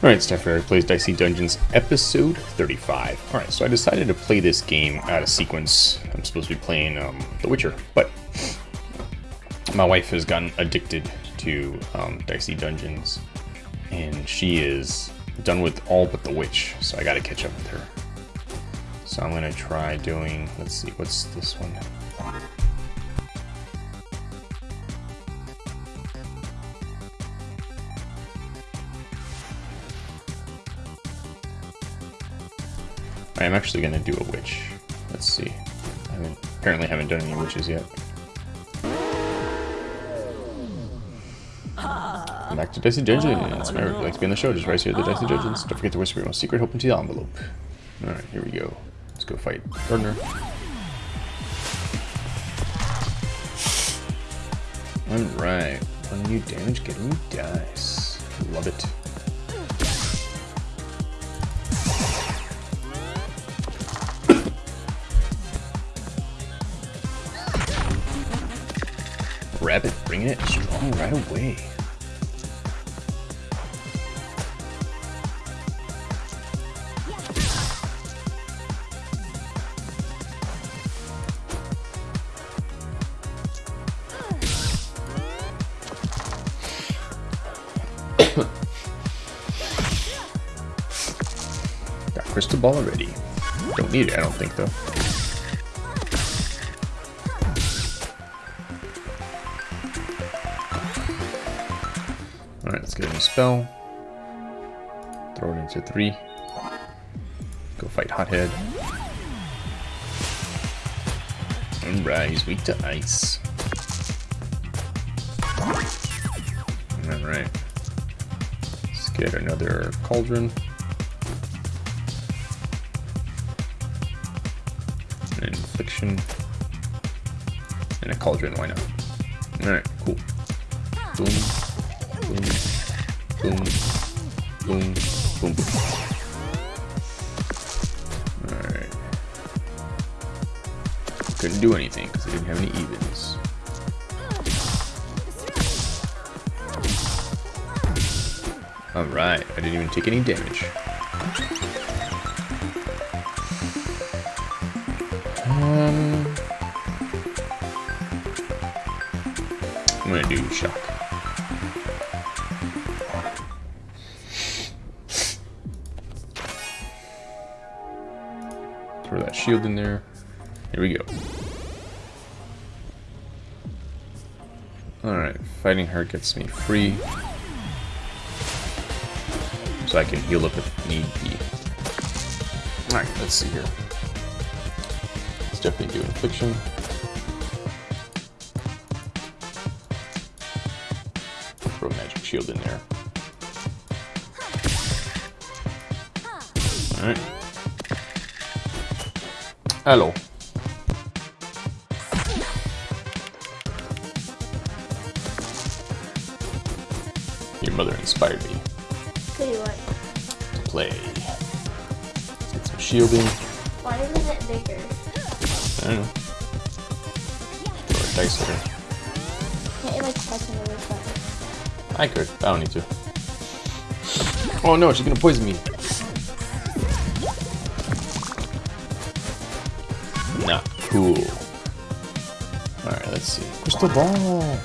Alright, Steph Eric Plays Dicey Dungeons, episode 35. Alright, so I decided to play this game out of sequence. I'm supposed to be playing um, The Witcher, but my wife has gotten addicted to um, Dicey Dungeons, and she is done with all but The Witch, so I gotta catch up with her. So I'm gonna try doing, let's see, what's this one? I am actually going to do a witch. Let's see. I haven't, apparently haven't done any witches yet. Ah. Back to Dicey Dungeons. Remember, if you'd like to be on the show, just rise here at the Dicey ah. Dungeons. Don't forget to whisper your most secret hope into the envelope. Alright, here we go. Let's go fight Gardner. Alright. One new damage, get a new dice. Love it. Rabbit bringing it strong right away. Got crystal ball already. Don't need it, I don't think though. Spell. Throw it into three. Go fight Hothead. Alright, he's weak to ice. Alright. Let's get another cauldron. An infliction. And a cauldron, why not? Alright, cool. Boom. Couldn't do anything because I didn't have any evens. Alright, I didn't even take any damage. Um, I'm gonna do shock. Throw that shield in there. Here we go. Fighting her gets me free. So I can heal up if need be. Alright, let's see here. Let's definitely do infliction. Throw a magic shield in there. Alright. Hello. Your mother inspired me you what, to play. Get some shielding. why isn't it bigger? I don't know. Throw a dice at her. Can't you like touch another? I could. I don't need to. Oh no, she's gonna poison me. Not cool. Alright, let's see. Crystal ball!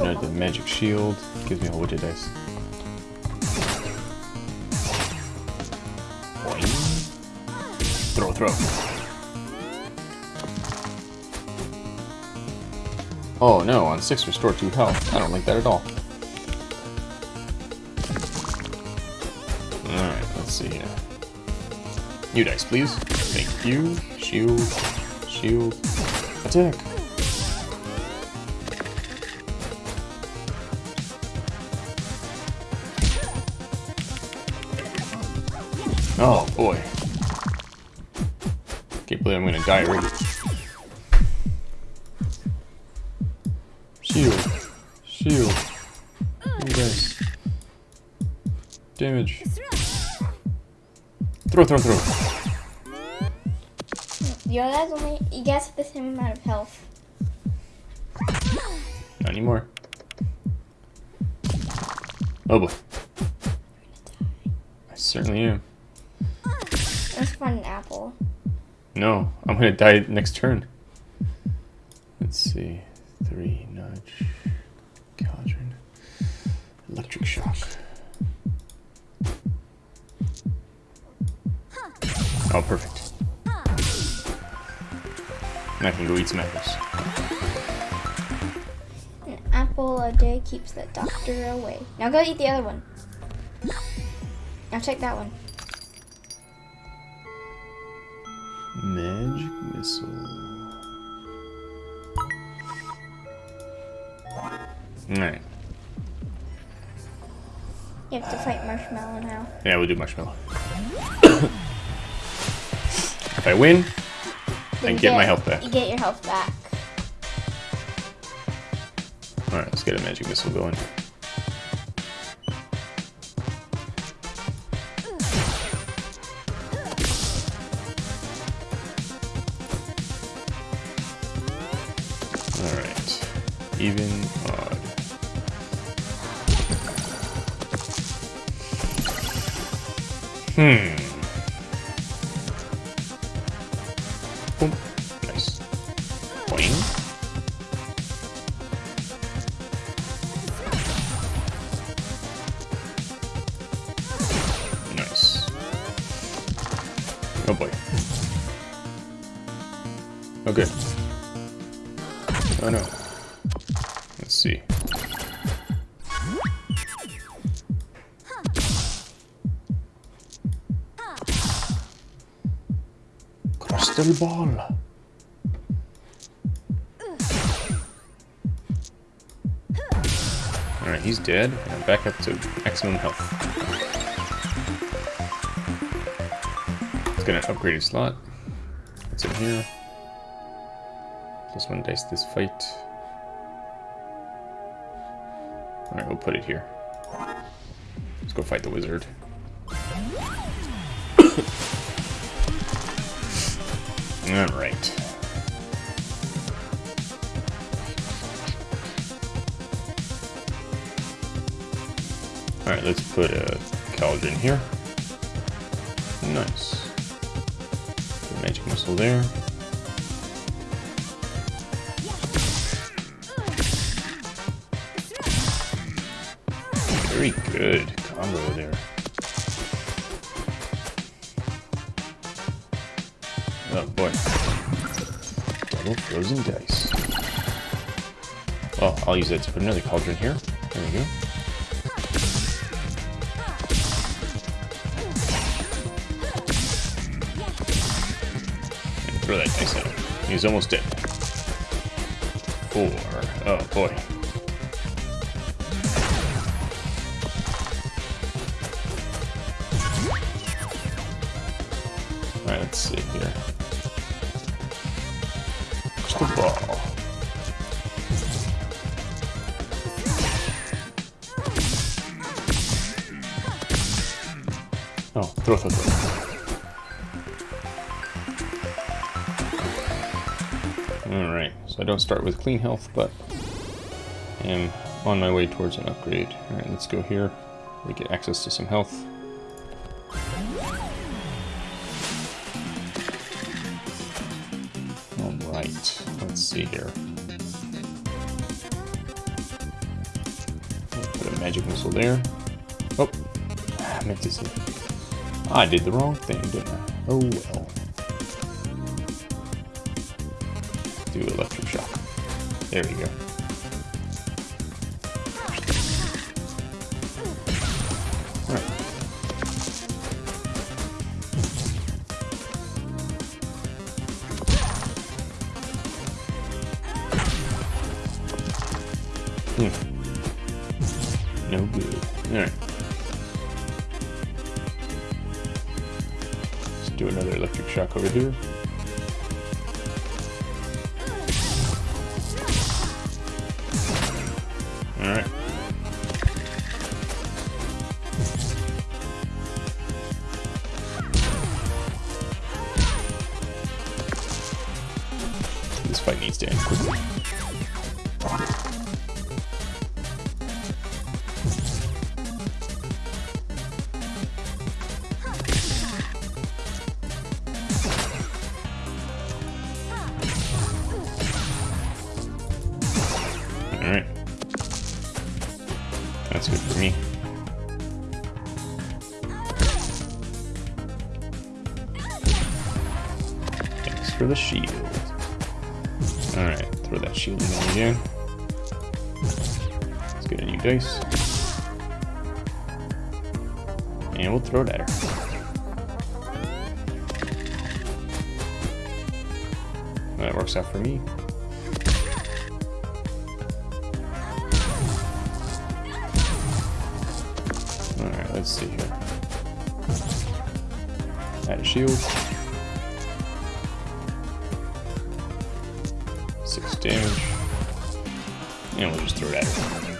Do crystal magic shield. Gives me a whole bunch of dice. Throw, throw. Oh no, on 6 restore 2 health. I don't like that at all. Alright, let's see here. New dice, please. Thank you. Shield. Shield. Attack. Oh boy. Can't believe I'm gonna die already. Shield. Shield. New dice. Damage. Throw, throw, throw. You guys only, you guys have the same amount of health. Not anymore. Oh boy. I certainly am. Let's find an apple. No, I'm gonna die next turn. Let's see. Three, nudge, cauldron, electric shock. Oh, perfect. And I can go eat some apples. An apple a day keeps the doctor away. Now go eat the other one. Now check that one. Missile. Alright. You have to fight Marshmallow now. Yeah, we'll do marshmallow. if I win, Then I you get my health back. You get your health back. Alright, let's get a magic missile going. Hmm. Alright, he's dead. And back up to maximum health. Let's get an upgraded slot. What's in here? Plus one dice this fight. Alright, we'll put it here. Let's go fight the wizard. Alright. Let's put a cauldron here. Nice. Put magic missile there. Very good combo there. Oh boy. Double frozen dice. Well, I'll use that to put another cauldron here. Throw that dice him. He's almost dead. Four. Oh boy. Alright, let's see here. Crystal ball. Oh, throw, throw, throw. I don't start with clean health, but I am on my way towards an upgrade. Alright, let's go here. We get access to some health. Alright, let's see here. Put a magic missile there. Oh, I meant to say. I did the wrong thing, didn't I? Oh well. There we go. The shield. Alright, throw that shield in again. Let's get a new dice. And we'll throw it at her. That works out for me. Alright, let's see here. Add a shield. Damage. And we'll just throw it at her.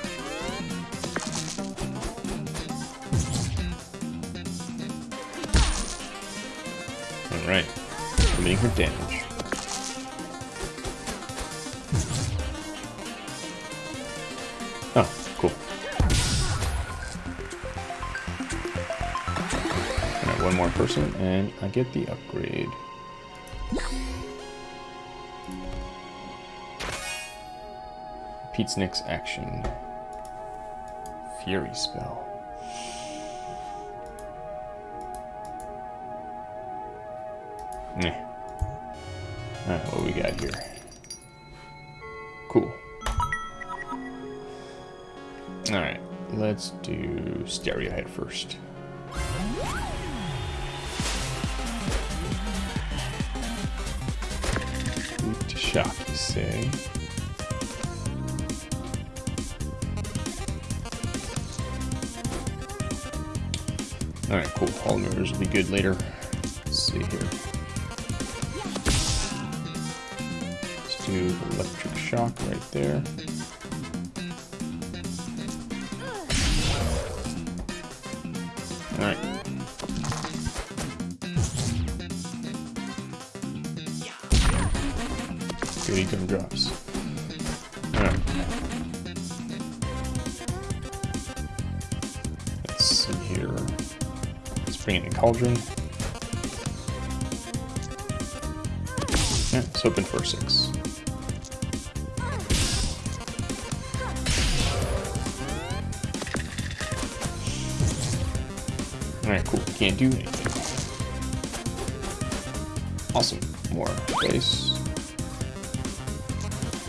Alright. Limiting her damage. Oh, cool. Alright, one more person, and I get the upgrade. Pete's next action. Fury spell. Alright, what we got here? Cool. Alright, let's do Stereohead first. Shock, you say? Alright, cool. Mirrors will be good later. Let's see here. Let's do electric shock right there. Cauldron. Yeah, it's open for six. Alright, cool. Can't do anything. Awesome. More dice.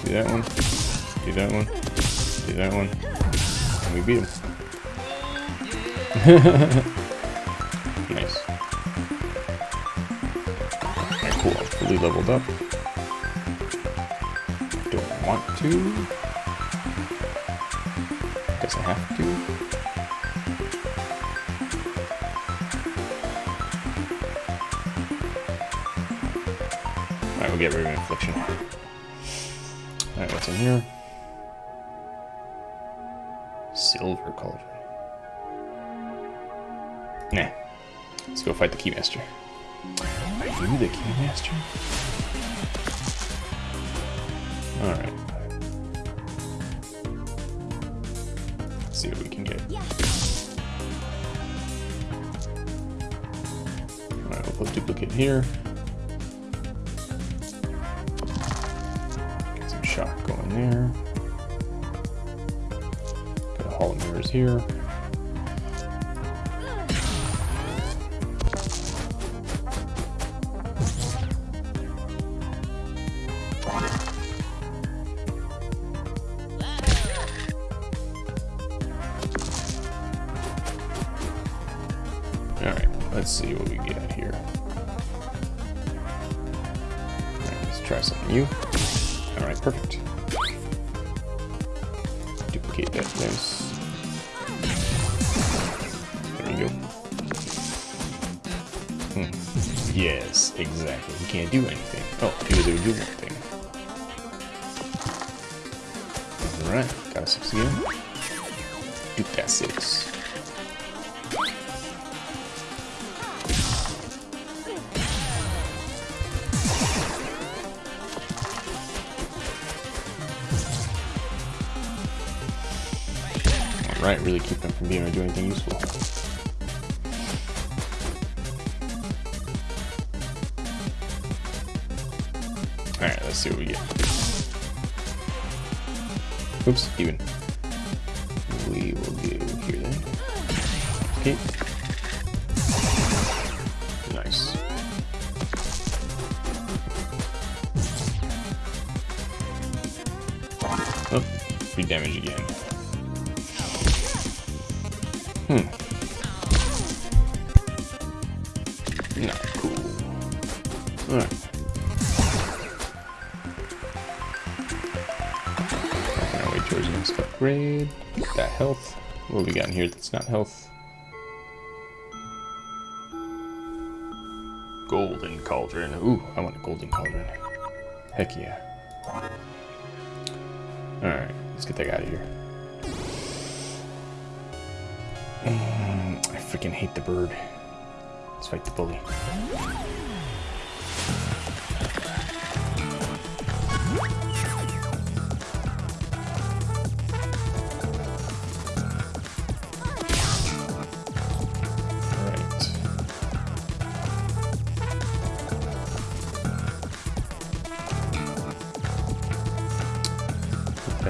Do that one. Do that one. Do that one. And we beat him. fully leveled up. Don't want to. Guess I have to. Alright, we'll get rid of infliction. Alright, what's in here? Silver cauldron. Nah. Let's go fight the Keymaster. You the Keymaster? Alright. Let's see what we can get. Alright, we'll put duplicate here. Get some shock going there. Got a hall of mirrors here. Alright, let's see what we get. Oops, even. we will do here then. Okay. Nice. Oh, free damage again. What we got in here that's not health? Golden cauldron. Ooh, I want a golden cauldron. Heck yeah. Alright, let's get that guy out of here. Mm, I freaking hate the bird. Let's fight the bully.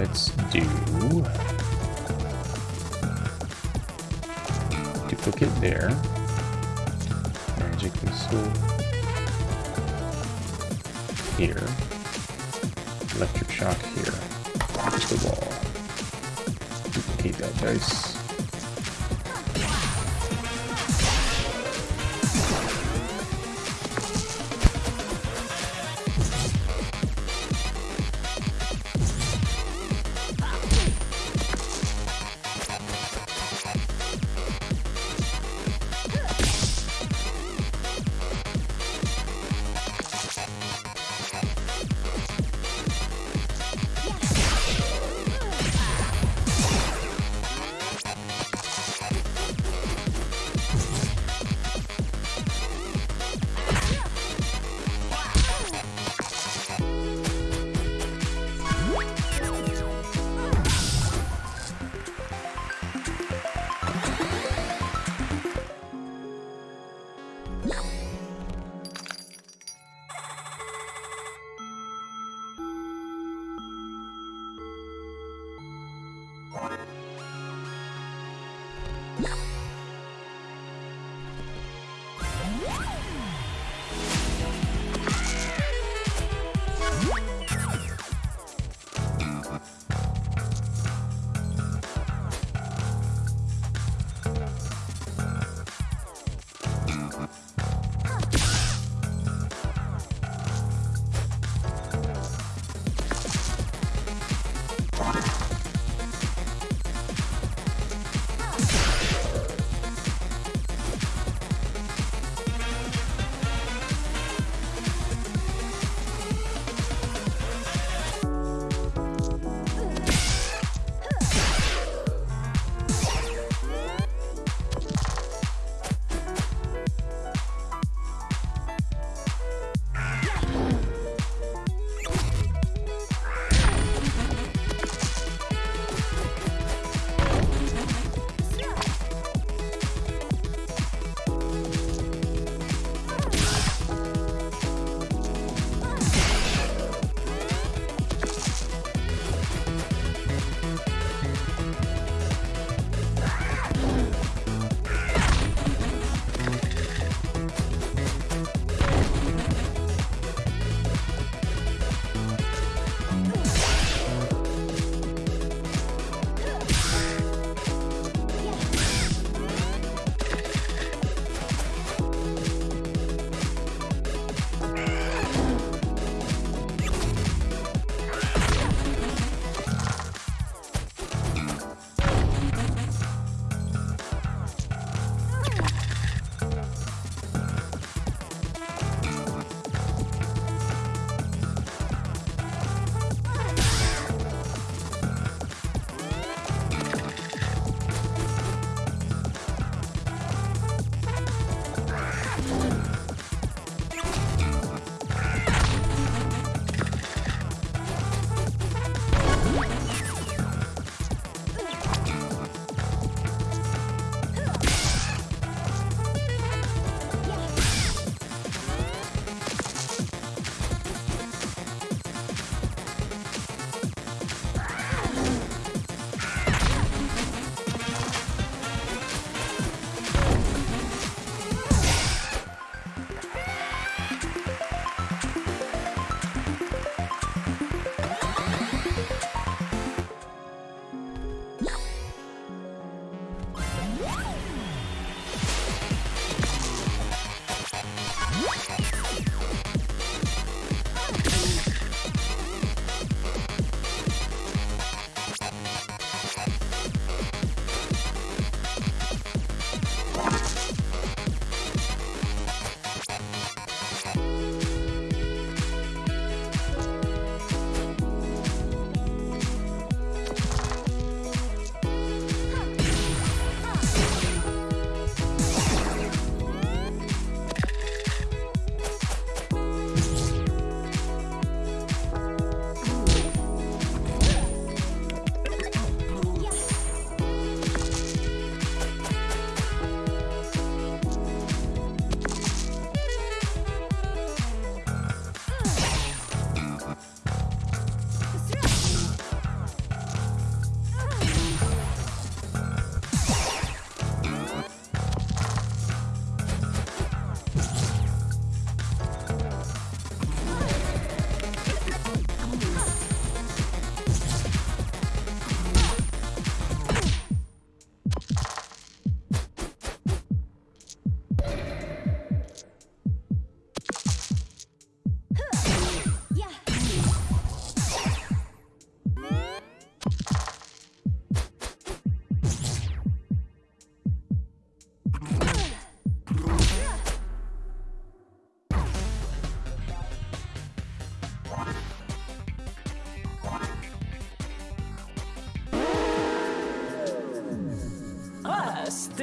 Let's do duplicate there. Magic missile here. Electric shock here. Just the wall. Duplicate that dice.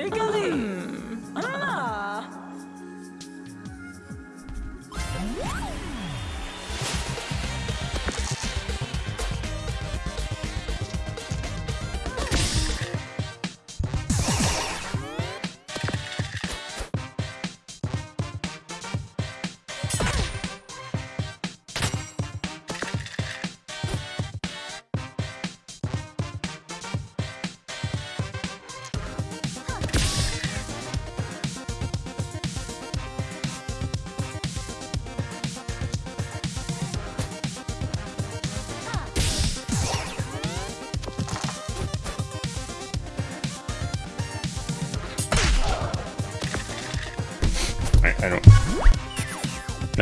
Ah,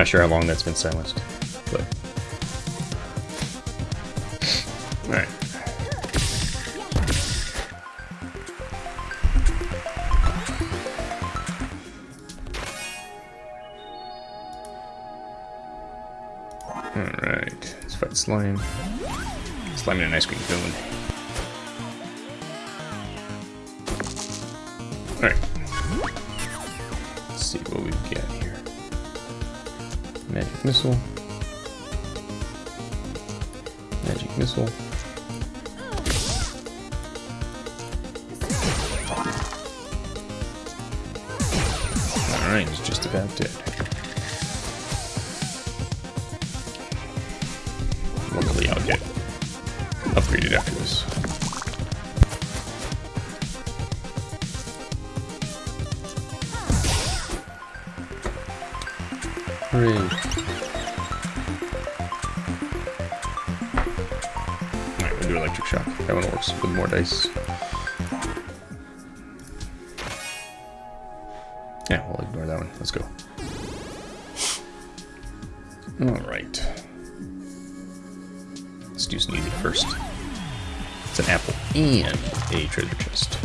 Not sure how long that's been silenced, but... Alright. Alright, let's fight slime. Slime in an ice cream cone. Missile. Magic missile. Alright, he's just about dead. Alright. Let's do some easy first. It's an apple and a treasure chest.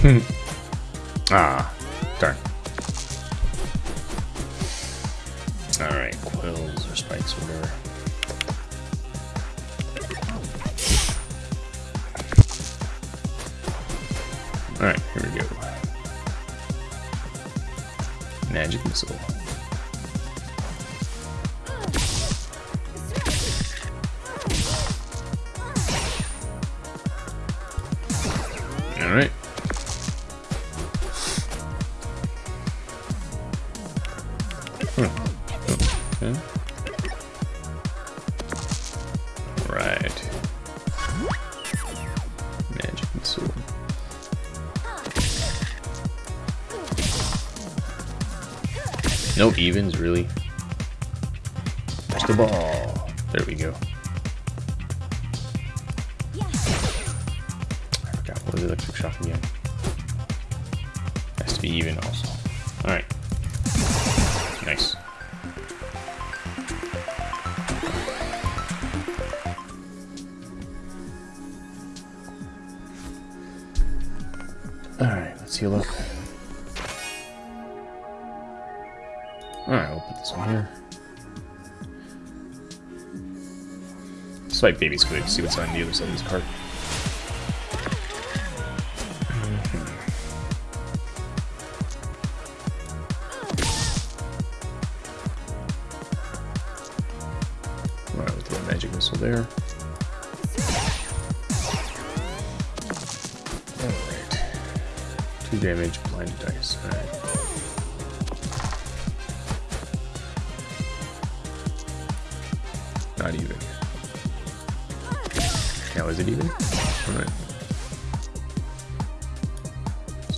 Hmm. ah, evens, really. Touch the ball. There we go. I forgot what was the electric shock again. Has to be even also. Alright. Nice. Alright, let's heal up. One. Swipe baby's good. See what's on the other side of this card.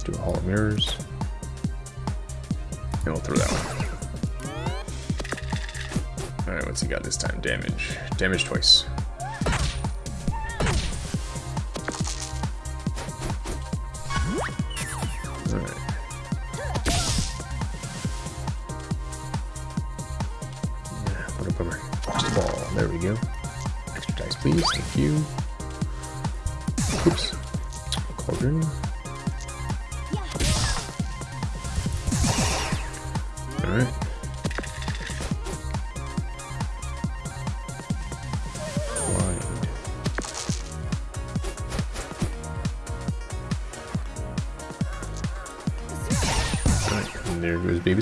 Let's do a Hall of Mirrors. And we'll throw that one. Alright, what's he got this time? Damage. Damage twice.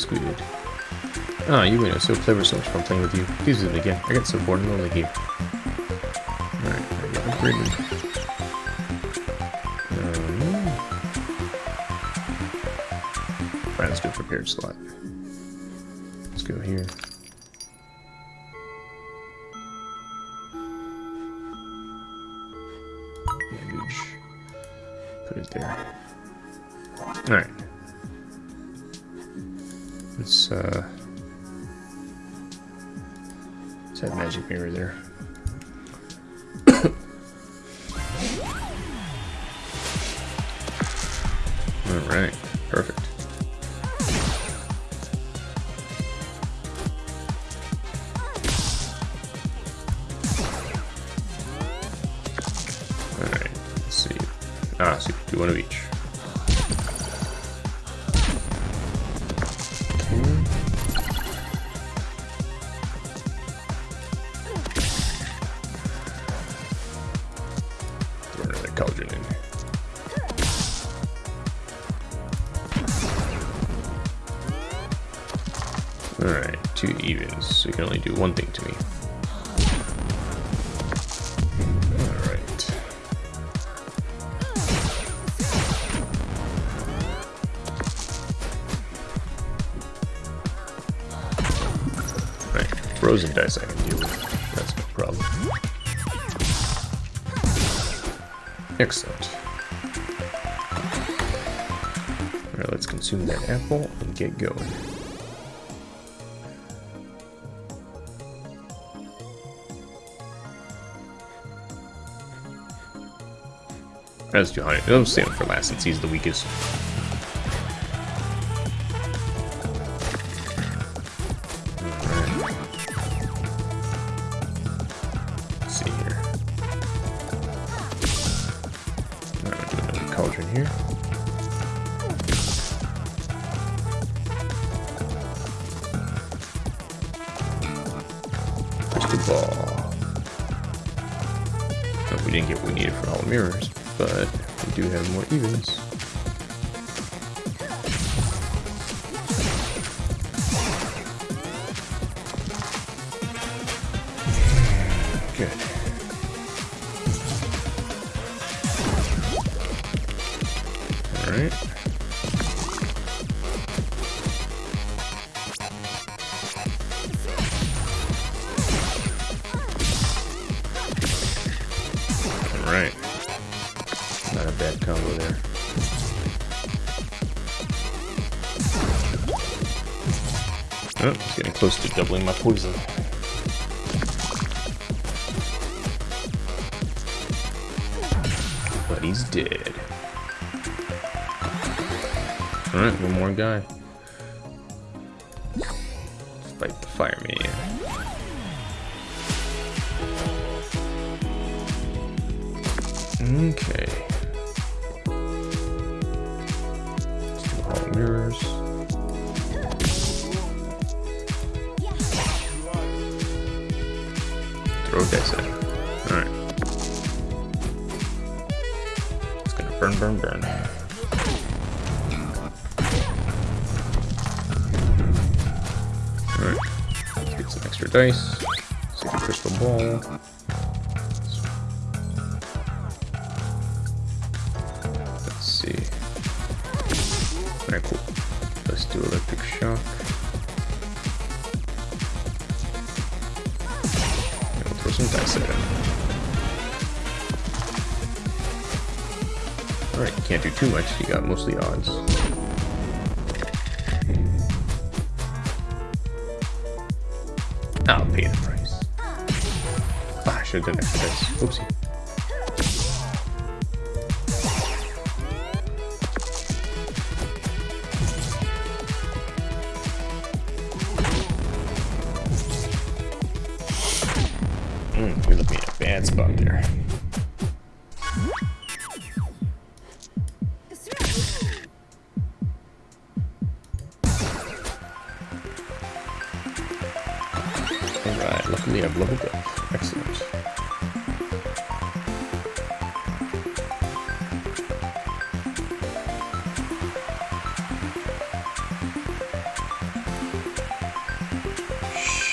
Squid. Ah, you. It was so clever, so much fun playing with you. Please visit again. I got so bored and lonely here. Alright, I got upgraded. Um, Alright, let's do prepared slot. Let's go here. Put it there. Alright. Let's, uh... Let's have magic mirror there. Alright, perfect. Frozen dice I can deal with. That's no problem. Excellent. Alright, let's consume that apple and get going. That's 200. I'll save him for last since he's the weakest. Alright. Alright. Not a bad combo there. Oh, he's getting close to doubling my poison. Alright, one more guy. Some extra dice. Crystal ball. Let's see. Alright, cool. Let's do electric shock. And we'll throw some dice at him. Alright, can't do too much. You got mostly odds. I'll pay the price. Ah, I should have done extra dice. Oopsie.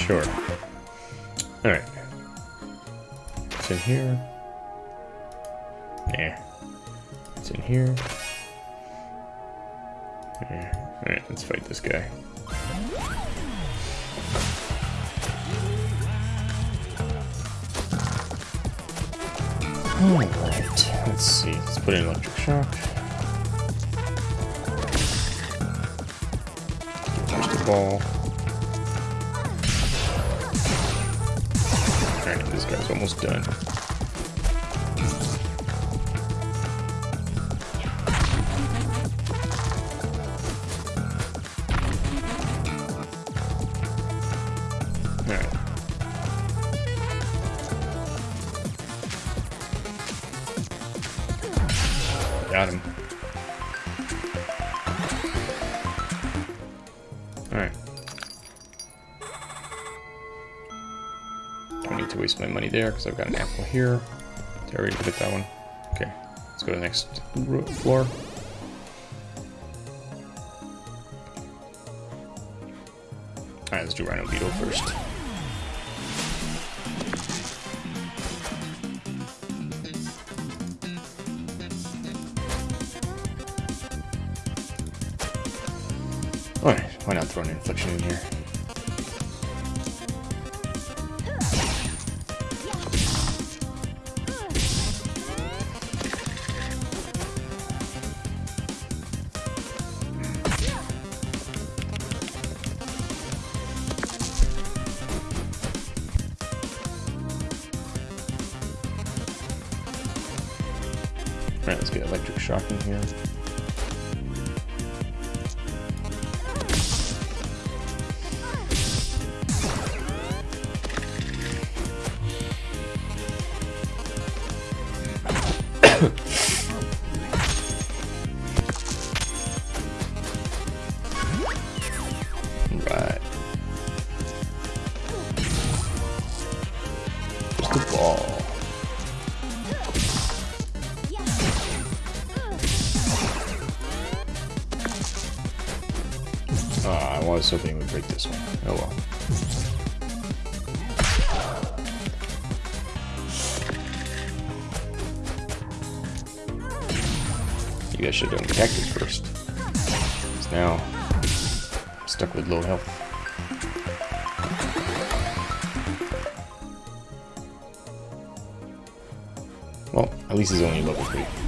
Sure. Alright. It's in here. Nah. It's in here. Yeah. Alright, let's fight this guy. Alright, let's see. Let's put in electric shock. Touch the ball. Almost done. Because I've got an apple here. Did I already get that one? Okay. Let's go to the next floor. Alright, let's do Rhino Beetle first. Alright, why not throw an infliction in here? The ball. Ah, I was hoping would break this one. Oh well. You guys should have done cactus first. 'Cause now I'm stuck with low health. Least he's only level 3.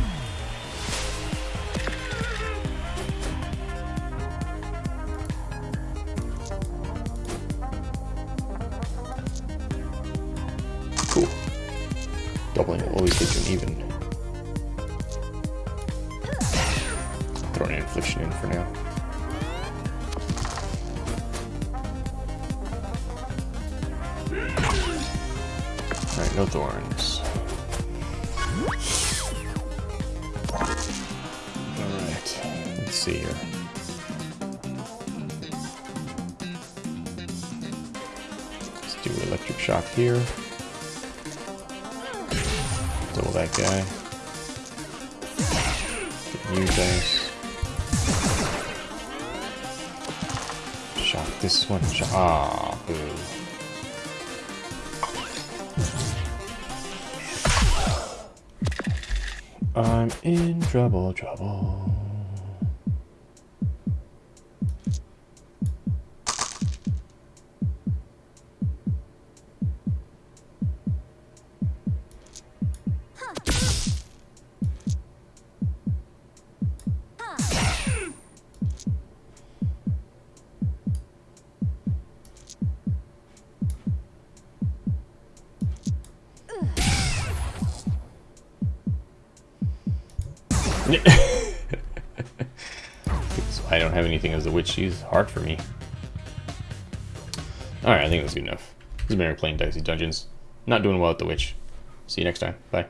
Do electric shock here. Double that guy. Get guys. Shock this one. Shock. Ah, boo. I'm in trouble, trouble. Hard for me. Alright, I think that's good enough. This been Eric playing Dicey Dungeons. Not doing well at the witch. See you next time. Bye.